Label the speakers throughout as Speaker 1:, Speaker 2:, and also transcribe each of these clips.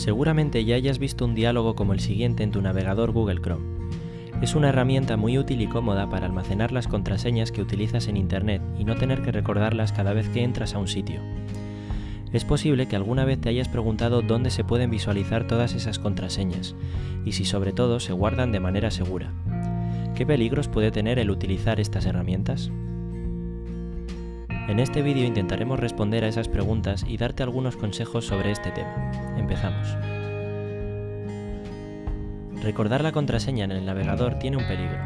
Speaker 1: Seguramente ya hayas visto un diálogo como el siguiente en tu navegador Google Chrome. Es una herramienta muy útil y cómoda para almacenar las contraseñas que utilizas en Internet y no tener que recordarlas cada vez que entras a un sitio. Es posible que alguna vez te hayas preguntado dónde se pueden visualizar todas esas contraseñas y si sobre todo se guardan de manera segura. ¿Qué peligros puede tener el utilizar estas herramientas? En este vídeo intentaremos responder a esas preguntas y darte algunos consejos sobre este tema. Empezamos. Recordar la contraseña en el navegador tiene un peligro,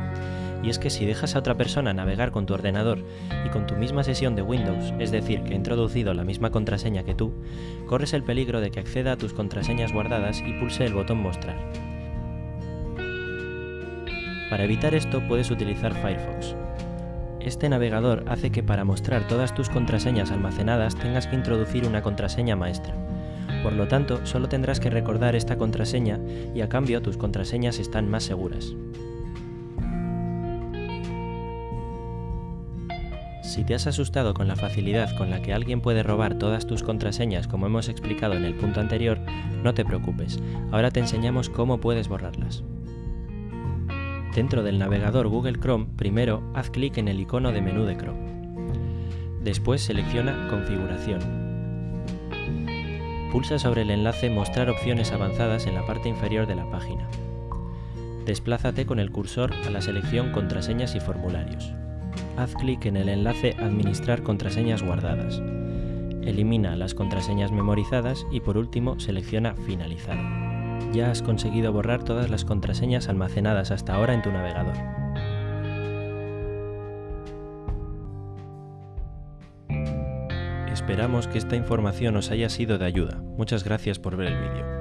Speaker 1: y es que si dejas a otra persona navegar con tu ordenador y con tu misma sesión de Windows, es decir, que ha introducido la misma contraseña que tú, corres el peligro de que acceda a tus contraseñas guardadas y pulse el botón Mostrar. Para evitar esto puedes utilizar Firefox, este navegador hace que para mostrar todas tus contraseñas almacenadas tengas que introducir una contraseña maestra. Por lo tanto, solo tendrás que recordar esta contraseña y a cambio tus contraseñas están más seguras. Si te has asustado con la facilidad con la que alguien puede robar todas tus contraseñas como hemos explicado en el punto anterior, no te preocupes, ahora te enseñamos cómo puedes borrarlas. Dentro del navegador Google Chrome, primero haz clic en el icono de menú de Chrome. Después selecciona Configuración. Pulsa sobre el enlace Mostrar opciones avanzadas en la parte inferior de la página. Desplázate con el cursor a la selección Contraseñas y formularios. Haz clic en el enlace Administrar contraseñas guardadas. Elimina las contraseñas memorizadas y por último selecciona Finalizar ya has conseguido borrar todas las contraseñas almacenadas hasta ahora en tu navegador. Esperamos que esta información os haya sido de ayuda. Muchas gracias por ver el vídeo.